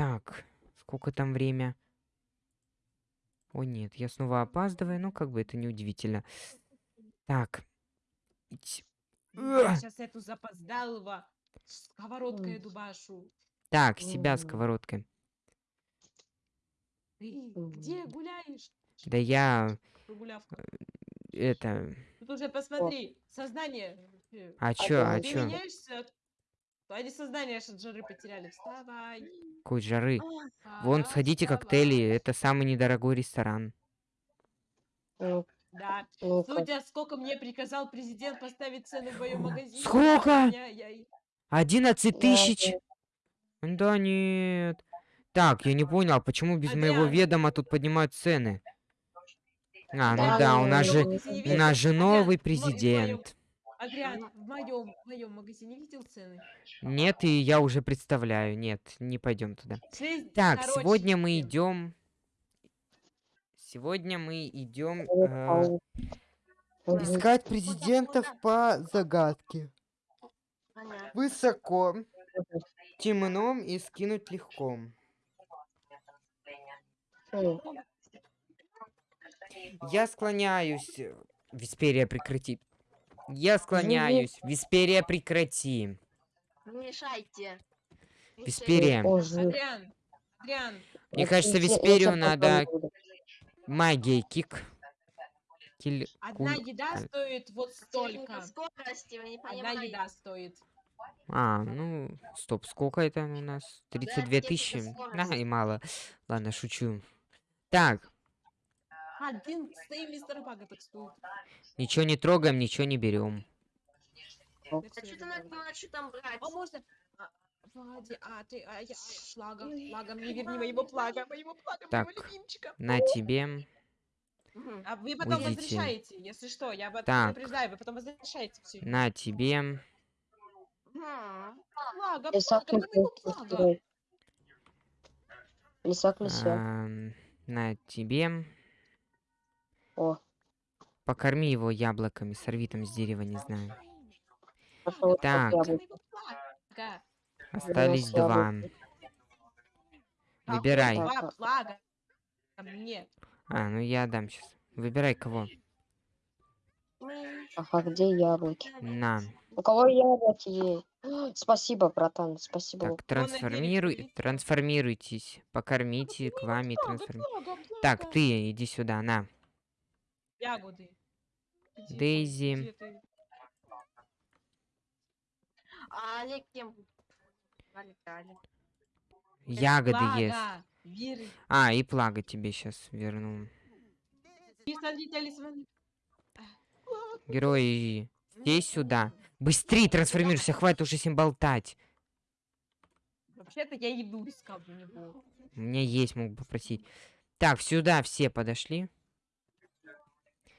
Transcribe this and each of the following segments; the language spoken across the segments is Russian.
Так, сколько там время? О нет, я снова опаздываю, ну как бы это не удивительно. Так. Я сейчас эту запоздалого сковородкой дубашу. Так, себя сковородкой. Ты где гуляешь? Да я Прогулявка. это. Тут уже посмотри, сознание. э, А чё, а. Ты чё? меняешься, то они сознание аж от жары потеряли. Вставай. Какой жары. пора Вон, сходите коктейли, это самый недорогой ресторан. Да. ну-ка. Судя, сколько мне приказал президент поставить цены в моем магазине. Сколько? я- я- я- 11 Да, тысяч? Да нет. Так, я не понял, а почему без моего Адриан. ведома тут поднимают цены? А, ну Да, да, у нас же, у нас же новый президент. Адриан, в моем, в моем магазине видел цены? Нет, и я уже представляю. Нет, не пойдем туда. Шесть- Так, короче, сегодня мы идем. Сегодня мы идем. Мгм. искать президентов по загадке. Высоко, темно и скинуть легко. Я склоняюсь. э, Висперия прекрати. Я склоняюсь. Висперия прекрати. Не мешайте. Висперия. Адриан, Адриан, Мне кажется, Висперию надо магией кик. Киль- одна еда а- стоит вот столько. скорости, вы не Одна понимаете. еда стоит. А, ну, стоп, сколько это у нас? 32 техника тысячи? А, скорости. и мало. Ладно, шучу. Так, Один стоим мистер Бага так стоит. ничего не трогаем, ничего не берем. А что ты что там брать? А можно... А, Влади, а ты, а я, плага, плага, мне верни моего плага, моего плага, Так. моего любимчика. На тебе. А вы потом Уйдите. возвращаете, если что, я об Так. предупреждаю, вы потом возвращаете все. На тебе. Мгм. Плага, Лисак плага, не где моего строить. Лисак ам, На тебе. О, Покорми его яблоками, сорви там с дерева, не знаю. пошел Так. Остались два. Выбирай. А- ну я дам сейчас. Выбирай кого. Ага, где яблоки? На. У кого яблоки есть? Спасибо, братан, спасибо. Так, трансформируй, трансформируйтесь. Покормите к вами Плага, трансформи... плага, плага. Так, ты иди сюда, на. Ягоды. Где- Дейзи. где ты? А Олег кем? Олег, Олег. Ягоды Плага, ест. Вир- А, и плага тебе сейчас верну. Герои, иди сюда. Быстрее трансформируйся, хватит уже с ним болтать. Вообще-то я еду искал для него. У меня есть, могу попросить. Так, сюда все подошли.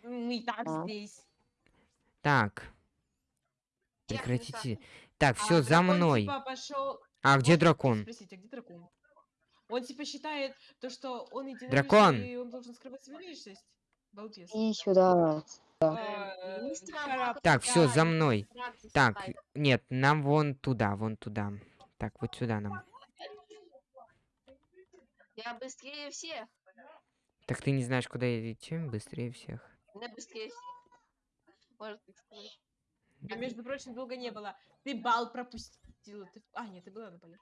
Мы и так А. здесь. Так, прекратите. Так, А все, за дракон, мной. типа, пошел. А где дракон? Спросите, а где дракон? Он типа считает то, что он единоличный, Дракон! и он должен скрывать свою личность. Балбес. И сюда. А. Так, все, за мной. Так, нет, нам вон туда, вон туда. Так, вот сюда нам. Я быстрее всех. Так ты не знаешь, куда идти? Быстрее всех. Я быстрее всех. Может, так сказать. А между прочим, долго не было. Ты бал пропустила. Ты... А, нет, ты была на поле.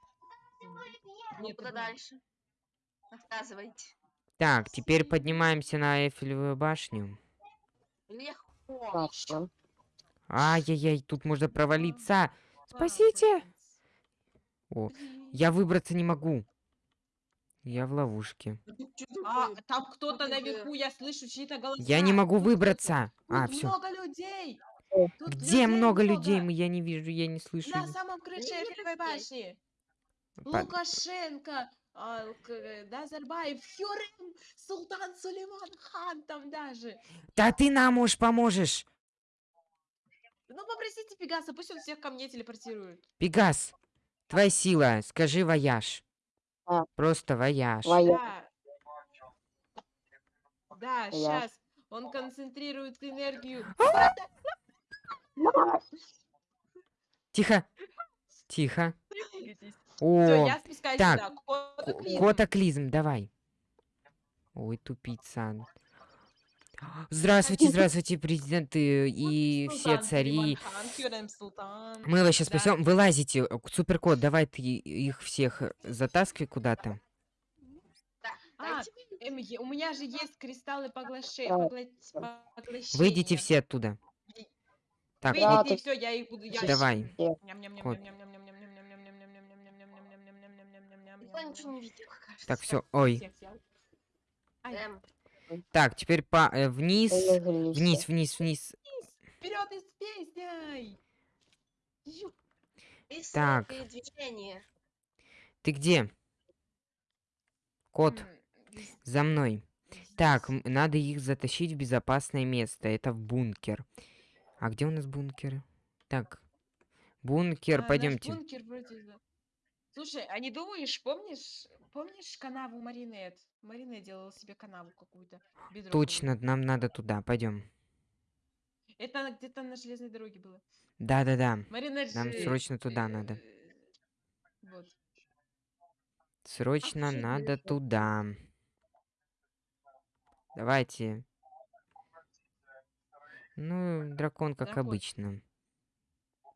Ну, Нет, куда дальше? Рассказывайте. Так, теперь поднимаемся на Эйфелевую башню. Легко. Ай-яй-яй, тут можно провалиться. Спасите! О, я выбраться не могу. Я в ловушке. А, там кто-то наверху, я слышу чьи-то голоса. Я не могу выбраться. Тут А, все. много людей. Тут Где людей много людей? Мы- Я не вижу, я не слышу. На самом крыше людей? башни. По- Лукашенко, а, э, Назарбаев, Хюррем, Султан Сулейман Хан там даже. Да ты нам уж поможешь. Ну попросите Пегаса, пусть он всех ко мне телепортирует. Пегас, твоя сила, скажи вояж. А. Просто вояж. Воя- Да. Да, Я- сейчас. Он концентрирует энергию. Тихо. Тихо. Все, О, я спускаюсь так. сюда. Кот Котоклизм. Котоклизм, давай. Ой, тупица. Здравствуйте, здравствуйте, президенты и все цари. Мы вас сейчас спасем. Вылазите. э, Суперкот, давай ты их всех э, затаскивай куда-то. Да, А, Эм, у меня же есть кристаллы погла- поглощения. Выйдите все оттуда. Так, Выйдите, все, я их буду... Я... Давай. Так, все. Ой. Так, теперь по э, вниз. Вниз, вниз, вниз. Вперед и с песней! Так. Ты где? Кот, за мной. Так, надо их затащить в безопасное место. Это в бункер. А где у нас бункер? Так. Бункер, А, пойдемте. бункер вроде Слушай, а не думаешь, помнишь, помнишь канаву Маринет? Маринет делала себе канаву какую-то. бедровую. Точно, нам надо туда. Пойдем. Это где-то на железной дороге было. Да-да-да. Маринет Нам же, срочно туда э, надо. Вот. Срочно Вообще надо далеко. туда. Давайте. Ну, дракон, как Дракон. обычно.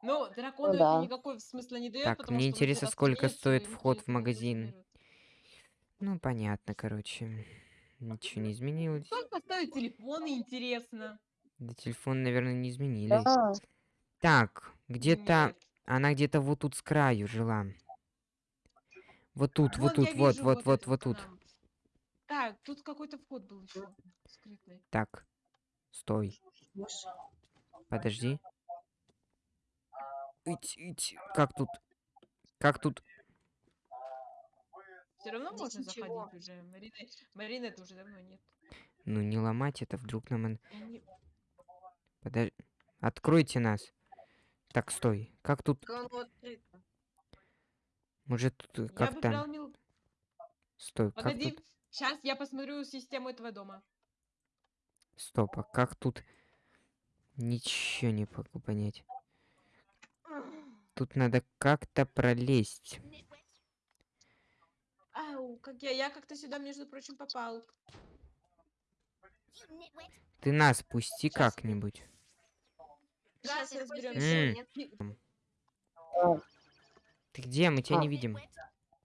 Ну, дракону да. это никакой смысла не дает, Так, мне интересно, сколько стоит вход в телефон магазин. Ну, понятно, короче. Ничего не изменилось. Сколько стоят телефоны, интересно? Да телефон, наверное, не изменили. Да, Так, где-то... Она где-то вот тут с краю жила. Вот тут, вот Вон я тут, вот, вижу вот, вот, эту вот тут. Так, тут какой-то вход был еще скрытый. Так, стой, подожди. Ить, ить, Как тут? Как тут? Все равно Здесь можно ничего. заходить уже. Марина, Маринет уже давно нет. Ну, не ломать это, вдруг нам... он- не- Подожди. Откройте нас. Так, стой. Как тут? Может, тут э, Я как выбрал там? мил... Стой, как Погоди, тут? сейчас я посмотрю систему этого дома. Стоп, а как тут? Ничего не могу понять. Тут надо как-то пролезть. Ау, как я, я как-то сюда, между прочим, попал. Ты нас пусти как-нибудь. Ты где? Мы тебя А. не видим.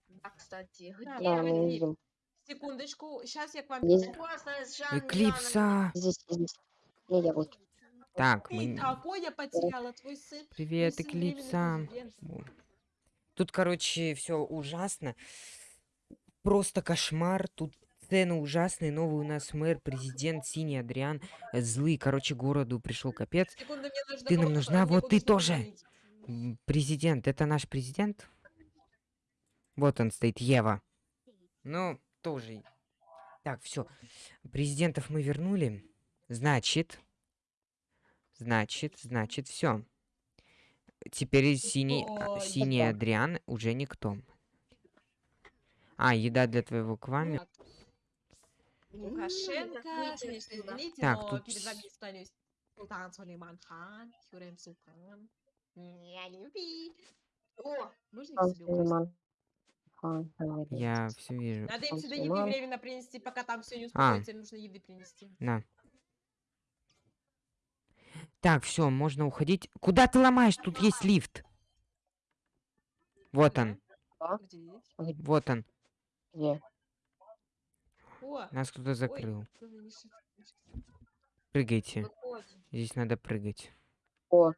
Да, кстати. Где? да, мы погоди. видим. Секундочку, сейчас я к вам... Жанной Эклипса! Здесь, здесь. Не, я вот. Так, мы... потеряла, твой сын? Привет, Эклипса. Тут, короче, все ужасно. Просто кошмар. Тут цены ужасные. Новый у нас мэр, президент Синий Адриан. э, Злый, короче, городу пришел капец. Секунду, Ты нам нужна, вот ты тоже. Президент, это наш президент? Вот он стоит, Ева. Ну, тоже. Так, все. Президентов мы вернули. Значит, значит, значит, все. Теперь синий, а, Ой, синий да. Адриан уже никто. А, еда для твоего квами. Так. Тут. Я. О, все вижу. Надо им сюда еды временно принести, пока там все не А. успокоится, им нужно еды принести. На. Так, все, можно уходить. Куда ты ломаешь? Тут есть лифт. Вот он, А? Вот он. Где? Нас кто-то закрыл. Прыгайте. Здесь надо прыгать. О.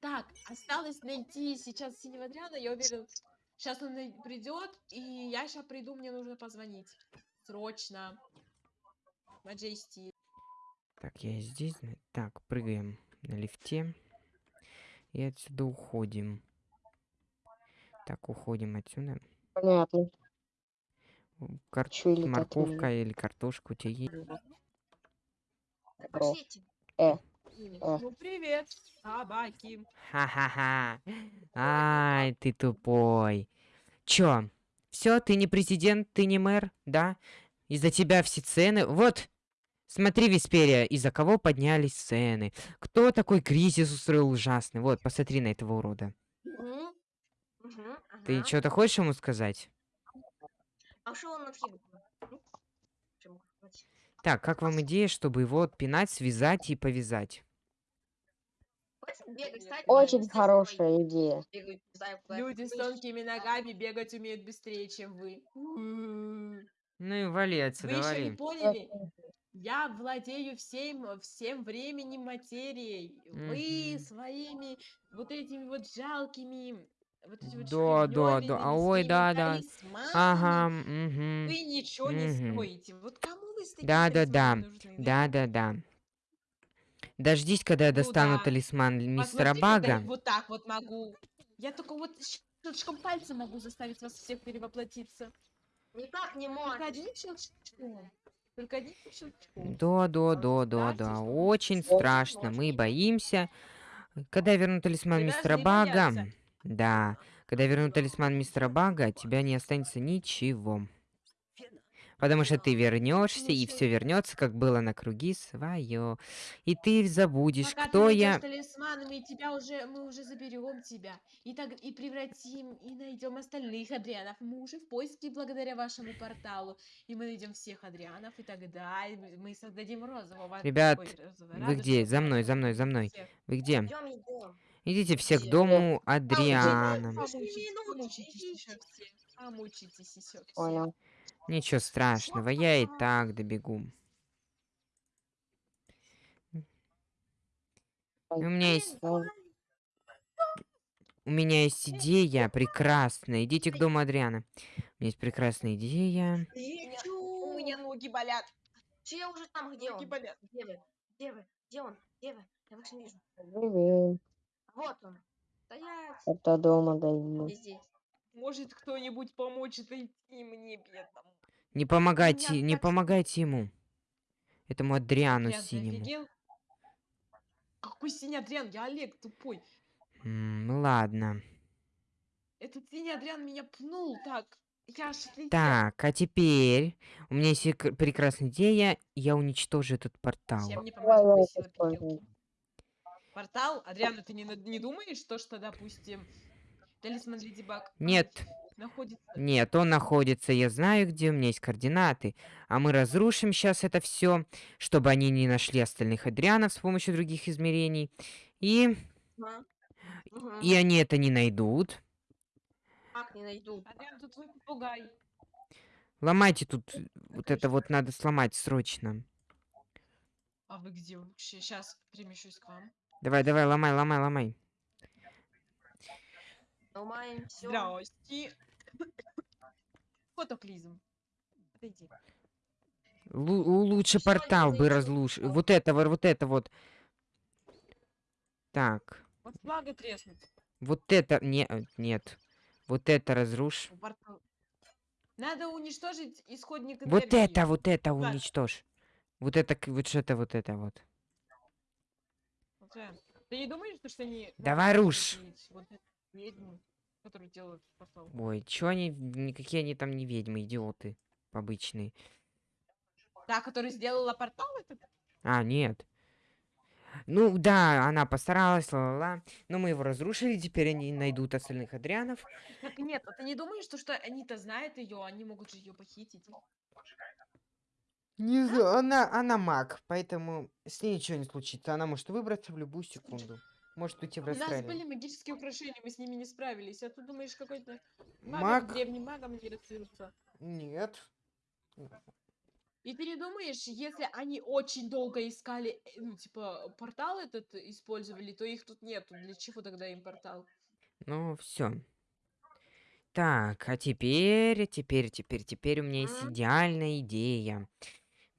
Так, осталось найти сейчас синего Адриана, я уверен. Сейчас он придет, и я сейчас приду, мне нужно позвонить. Срочно. Маджести. Так, я здесь. Так, прыгаем на лифте. И отсюда уходим. Так, уходим отсюда. Понятно. Кар- так Морковка или картошка у тебя есть? Пошлите. Э, Ну привет, собаки. Ха-ха-ха. Ай, ты тупой. Чё? Все, ты не президент, ты не мэр, да? Из-за тебя все цены... Вот, смотри, Висперия, из-за кого поднялись цены. Кто такой кризис устроил ужасный? Вот, посмотри на этого урода. Ты что-то хочешь ему сказать? А что он откидывает? Ну, сказать? Так, как вам идея, чтобы его отпинать, связать и повязать? Очень хорошая идея. Люди с тонкими ногами бегать умеют быстрее, чем вы. Ну и вали Вы отсюда, еще не поняли? Я владею всем, всем временем материей. Вы Мгм. своими вот этими вот жалкими, вот эти вот Да, да, да. А, ой, да, да. талисманами, Ага, мгм. Вы ничего не мгм. стоите. Вот кому вы с Да, да, да. нужны, Да, да, да. Дождись, когда я Ну достану да. талисман мистера Посмотри, когда я Бага. вот так вот могу. Я только вот щелчком пальца могу заставить вас всех перевоплотиться. Никак не можешь. одним щелчком. Только одним щелчком. Да, да, да, да, да. Очень страшно. Мы боимся. Когда я верну талисман мистера Бага. Да. Когда я верну талисман мистера Бага, от тебя не останется ничего. Потому что ты вернешься, и все вернется, как было на круги свое. И ты забудешь, Пока кто ты я. талисман, мы тебя уже, мы уже заберем тебя. И так и превратим, и найдем остальных Адрианов. Мы уже в поиске благодаря вашему порталу. И мы найдем всех Адрианов, и тогда мы создадим розового. Ребят, ой, розового, вы где? За мной, за мной, за мной. Всех. Вы где? Идем, идем. Идите все к дому А, Адриана. Пошли Помучитесь, еще все. Помучитесь еще все. Понял. Ничего страшного, я и так добегу. У меня есть, у меня есть идея прекрасная. Идите к дому Адриана. У меня есть прекрасная идея. У меня ноги болят. Все, я уже там, где Ноги он? болят. Где вы? Где вы? Где он? Где вы? Я вас не вижу. Привет. Вот он. Стоять. Это дома даю. Здесь. Может кто-нибудь помочь найти мне бедному? Не помогайте, меня не так- помогайте ему. Этому Адриану Адриан, синему. Какой синий Адриан? Я Олег тупой. М, ну ладно. Этот синий Адриан меня пнул так. Я аж отлетел. Так, а теперь у меня есть прекрасная идея. Я уничтожу этот портал. Мне поможет? Портал? Адриана, ты не, не думаешь, то, что, допустим, талисман Леди Баг Нет, находится... нет, он находится, я знаю, где у меня есть координаты. А мы разрушим сейчас это все, чтобы они не нашли остальных Адрианов с помощью других измерений. И, Ага. И они это не найдут. Как не найду? Адриан, тут твой попугай. Ломайте тут, э, вот это вот надо сломать срочно. А вы где вообще? Сейчас перемещусь к вам. Давай, давай, ломай, ломай, ломай. Ломаем все. Здрасте. Фотоклизм. Подойди. Лу- лучше портал бы разлуш. Вот это, вот, вот это вот. Так, Вот флага треснут. вот это, не, э, нет. Вот это разрушь. У портала. Надо уничтожить исходник Вот энергии. это, вот это Так. уничтожь. Вот это, вот что-то, вот это вот. Ты не думаешь, что они... Давай могут руш. убить Вот эту которую делают портал? Ой, чё они, никакие они там не ведьмы, идиоты обычные. Та, которая сделала портал этот? А, нет. Ну, да, она постаралась, ла-ла-ла. Но мы его разрушили, теперь они найдут остальных Адрианов. Так нет, а ты не думаешь, что, что они-то знают ее, они могут же ее похитить? Не знаю, она, она маг, поэтому с ней ничего не случится. Она может выбраться в любую секунду. Может уйти в У нас расстроение. были магические украшения, мы с ними не справились. А ты думаешь, какой-то маг, Маг? древним магом не расцвелся? Нет. И ты не думаешь, если они очень долго искали, э, ну, типа, портал этот использовали, то их тут нету. Для чего тогда им портал? Ну, все. Так, а теперь, теперь, теперь, теперь у меня есть идеальная идея.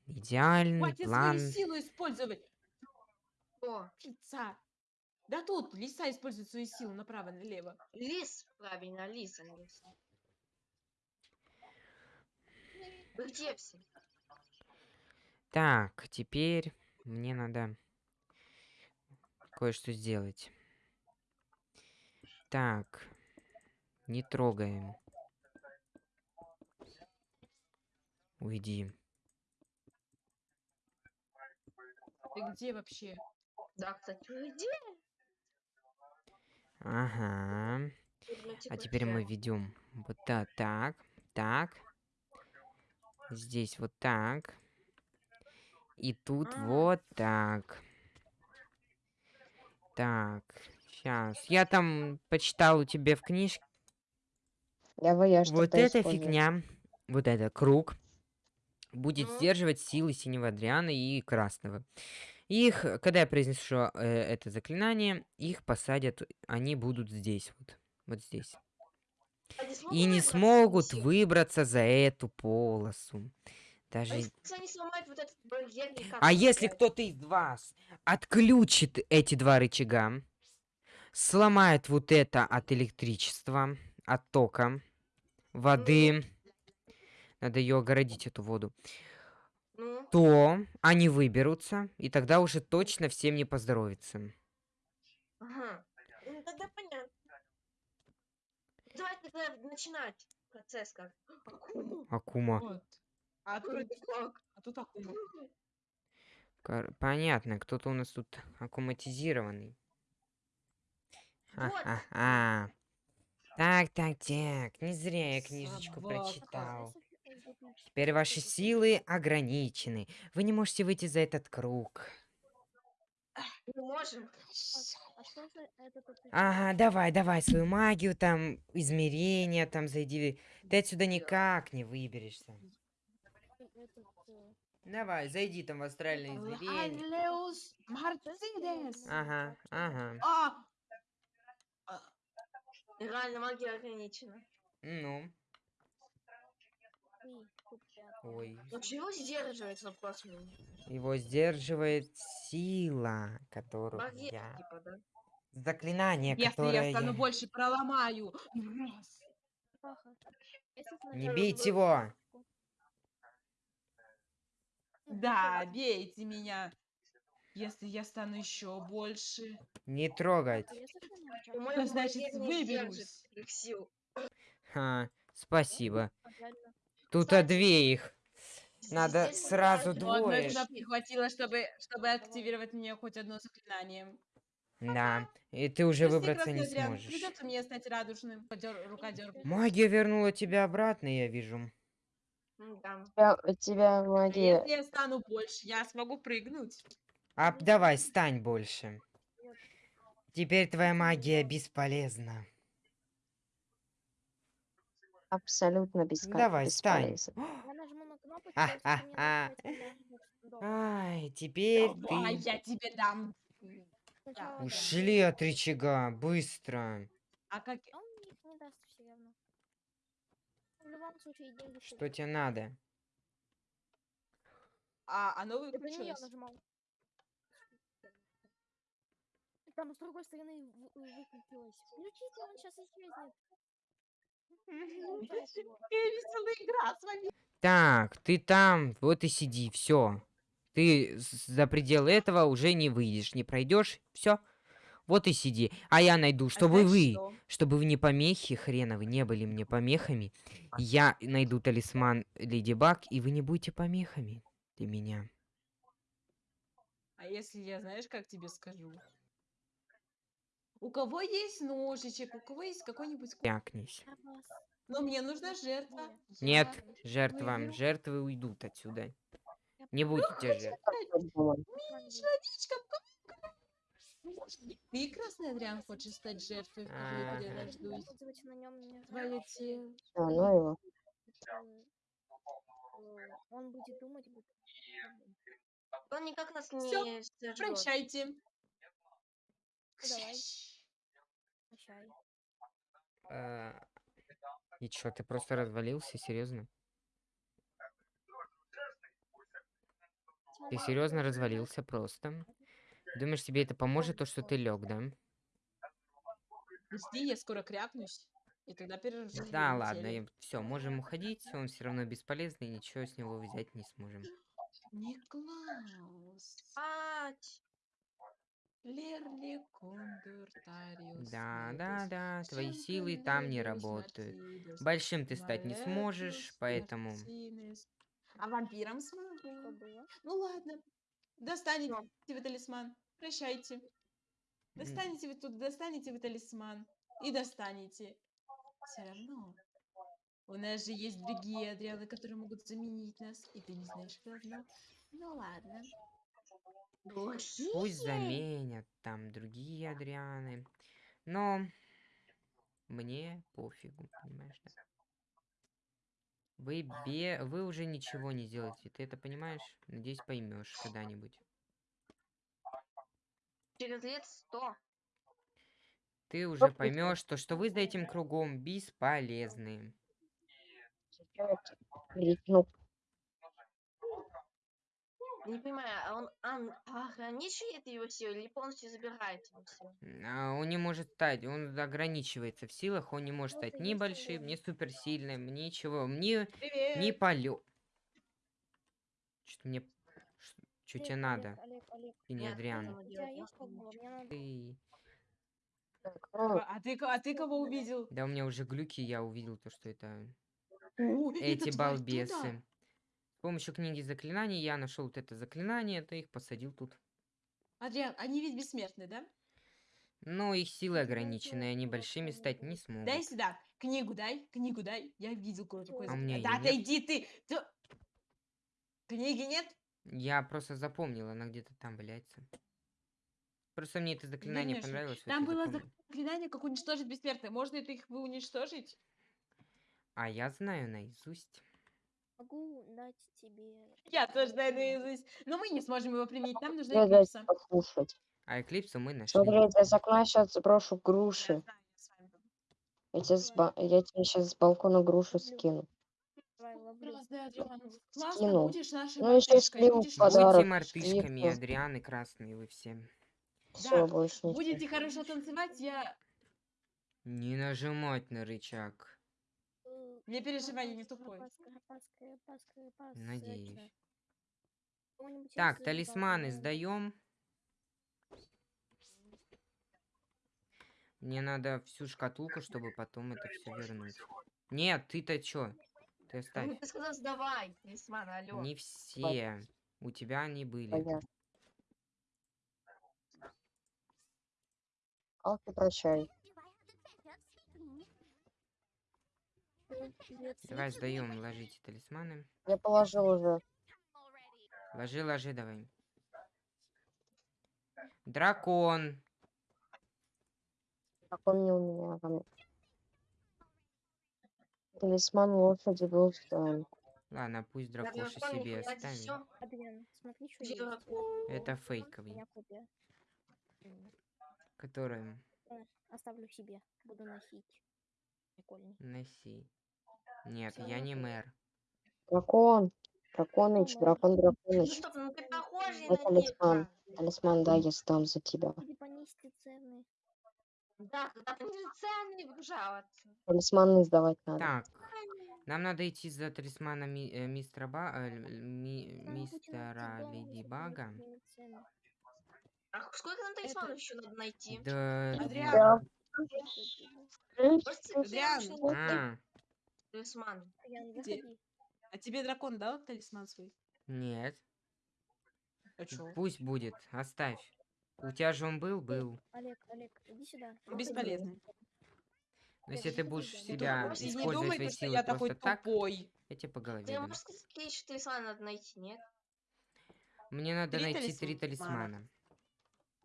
Идеальный Хватит план. свою силу использовать! О, Лица! Да тут лиса использует свою силу направо, налево. лис. Правильно, лис. а не лис. Вы где все? Так, теперь мне надо кое-что сделать. Так, не трогаем. Уйди. Ты где вообще? Да, кстати, где? Ага. Мы типа, А теперь мы ведем вот так, так, так. Здесь вот так. И тут А. вот так. Так, сейчас. Я там почитал у тебя в книжке. Давай я Вот эта использую. фигня, вот это круг, будет Ну? сдерживать силы синего Адриана и красного. Их, э, когда я произнесу э, это заклинание, их посадят, они будут здесь вот, вот здесь. Смогут И не смогут выбраться за эту полосу. А Даже... если они сломают вот этот барьер, А если кто-то из вас отключит эти два рычага, сломает вот это от электричества, от тока, воды, надо ее огородить, эту воду, Ну, то они выберутся, и тогда уже точно всем не поздоровится. ага. Ну, тогда понятно. Давайте тогда начинать процесс как. Акума. Акума. Вот. А тут, как? а тут акума. Кор- Понятно, кто-то у нас тут аккуматизированный. Вот. Ха-ха-ха. Так, так, так. Не зря я книжечку Собака. прочитал. Теперь ваши силы ограничены. Вы не можете выйти за этот круг. Мы можем. А? Ага, давай, давай свою магию, там, измерения, там, зайди. Ты отсюда никак не выберешься. Давай, зайди там в астральное измерение. Ага, ага. А! Реально магия ограничена. Ну. Ой. Но чего сдерживает у меня? Его сдерживает сила, которую Магия, я... типа, да? Заклинание, Если которое я стану я... больше проломаю. Не бейте его! Да, бейте меня. Если я стану еще больше. Не трогать. Мой значит, выберусь. их сил. Ха, спасибо. А. Тут Кстати, две их. Надо Здесь сразу двое. этого не хватило, чтобы, чтобы активировать мне хоть одно заклинание. Да, и ты уже Прости, выбраться не дрян, сможешь. Придется мне стать радужным. Подер- рука дерг- Магия вернула тебя обратно, я вижу. М-да. У тебя, тебя А магия... Если я стану больше, я смогу прыгнуть. А давай, стань больше. Теперь твоя магия бесполезна. Абсолютно беска... Давай, стань. бесполезна. Я нажму на кнопочку, А, если а, мне а. я. Ай, теперь Давай, ты... я тебе дам. Сначала да. Ушли от рычага, быстро. А как... А Он мне не даст все равно. В любом случае, деньги Что тебе надо? А, оно Это не я выключилось. нажимал. Там с другой стороны вы- выключилось. Включите, он сейчас исчезнет. Веселая игра с вами. Так, ты там, вот и сиди, все. Ты за пределы этого уже не выйдешь, не пройдешь, все. Вот и сиди. А я найду, А чтобы вы, что? чтобы вы не помехи хреновы, не были мне помехами. Я найду талисман Леди Баг, и вы не будете помехами для меня. А если я, знаешь, как тебе скажу? У кого есть ножичек, у кого есть какой-нибудь... Я вас Но мне нужна жертва. Нет, Я жертва, выйду. жертвы уйдут отсюда. Я Не будете жертв. Ты, Красный Адриан, хочешь стать жертвой, в которой нем не Твое тело. А, ну его. э, Он будет думать, будто... Он никак нас Всё, не сожжет. Прощайте. Ну, давай. Э, И чё, ты просто развалился, серьезно? Ты серьезно развалился просто? Думаешь, тебе это поможет, то, что ты лег, да? Жди, я скоро крякнусь. И тогда Да, ладно, все, можем уходить, он все равно бесполезный, ничего с него взять не сможем. Никлаус. Спать. Да, да, да, твои силы там не работают. Большим ты стать не сможешь, поэтому... А вампиром смогу. Ну ладно. Достанете вы талисман. Прощайте. Достанете вы тут, достанете вы талисман. И достанете. Все равно. У нас же есть другие Адрианы, которые могут заменить нас, и ты не знаешь их давно. Ну ладно. Пусть заменят там другие Адрианы. Но мне пофигу, понимаешь, да? Вы, бе... вы уже ничего не делаете, ты это понимаешь? Надеюсь, поймешь когда-нибудь. Через лет сто. Ты уже поймешь, то, что вы за этим кругом бесполезны. Ну, Не понимаю, а он ан- ограничивает его силу или полностью забирает его силу? А, он не может стать, он ограничивается в силах, он не может Просто стать ни большим, ни суперсильным, ничего, ни, Привет! ни полё... Что мне... Что тебе Олег, надо? Олег, Олег, Ты не Адриан. Ты... ну, А а ты, а ты кого увидел? Да у меня уже глюки, я увидел то, что это О, эти тварь балбесы. С помощью книги заклинаний я нашел вот это заклинание, то их посадил тут. Адриан, они ведь бессмертны, да? Но их силы ограничены, они большими стать не смогут. Дай сюда. Книгу дай, книгу дай. Я видел кое-какое А заклинание. Да отойди ты! Ты- Книги нет? Я просто запомнил, она где-то там валяется. Просто мне это заклинание Конечно. понравилось. Там было запомнил. заклинание, как уничтожить бессмертных. Можно это их уничтожить? А я знаю наизусть. Могу дать тебе... Я тоже знаю наизусть. Но мы не сможем его применить. Нам нужна я дать эклипса. послушать. А эклипсу мы нашли. Смотри, из окна сейчас сброшу Я груши. я. Я тебе, с ба- я тебе сейчас с балкона груши Люблю. скину. Давай, ловлю. Классно, Адриан. Классно, Скинул. будешь нашей Ну, ещё и мартышкой, сливу будешь подарок. Будьте мартышками, слив, Адрианы красные вы все. Все, больше ничего. Будете хорошо танцевать, я... Не нажимать на рычаг. Э, Не переживай, я не тупой. Надеюсь. Так, талисманы сдаем. Мне надо всю шкатулку, чтобы потом это все вернуть. Нет, ты-то чё? Ты оставь. Ну, ты сказал, сдавай, талисман, алло. Не все. У тебя они были. Понятно. Алки, прощай. Э, привет, Давай сдаем, ложите талисманы. Я положил уже. Ложи, ложи, давай. Дракон. Как он не у меня. там. Талисман лошади был встан. Ладно, пусть Да, дракоша дракон не себе хватит, оставим. всё. Адриан, смотри, что Где есть. дракон? Это фейковый. Который э, Оставлю себе, буду носить. Прикольный. носи. Нет, я не мэр. Дракон. Драконыч, Ну, дракон, Ну драконыч. что ты, ну ты похожий Это на талисман. Талисман, да, я сдам за тебя. Понести. Да, когда ты. Талисманы сдавать надо. Так, нам надо идти за талисманом ми- э, мистера Ба... э, ми- мистера Леди Бага. А сколько нам талисманов еще надо найти? Да... Адриан, Да. Адриан. найти А, талисман. Где? заходи. а тебе дракон дал талисман свой? нет. А чё? Пусть будет, оставь. У тебя же он был? Был. Олег, Олег, иди сюда. заходи. Бесполезный. Но если ты будешь Ты Ты себя тупой, и не использовать думай, свои я такой так, тупой. я тебе по голове Ты дам. можешь сказать, какие еще талисманы надо найти, нет? Мне надо Три найти три талисмана. талисмана.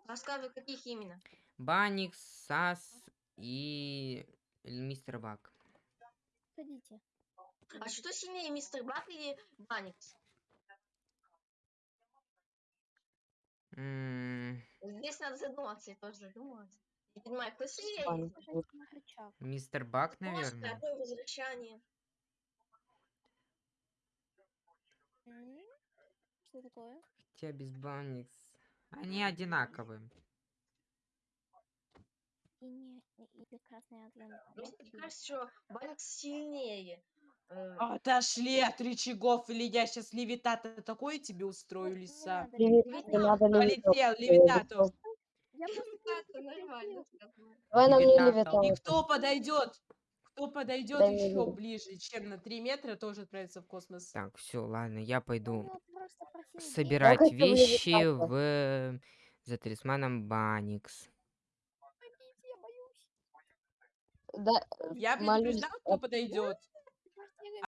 Рассказывай, каких именно. Баникс, Сас и мистер Баг. Ходите. А что сильнее, мистер Бак или Баникс? М, Здесь надо задуматься, я тоже задумалась. Не понимаю, кто сильнее? Мистер Может, наверное. такое возвращение. М, Что такое? Тебя без Баникс. Они одинаковые. И не и, прекрасный Адриан. Мне Ловкий. кажется, что Баникс сильнее. Э, Отошли от рычагов, или я сейчас левитата такое тебе устрою, не лиса. надо Леви- левитатор. Не надо левитатор. Полетел, левитату. Это нормально. сказала. Давай на мне Левитатор. И кто подойдет? Кто подойдет мне еще виду. ближе, чем на 3 метра, тоже отправится в космос. Так, все, ладно, я пойду собирать вещи в за талисманом Баникс. Я да, Я молюсь, предупреждала, кто а подойдет.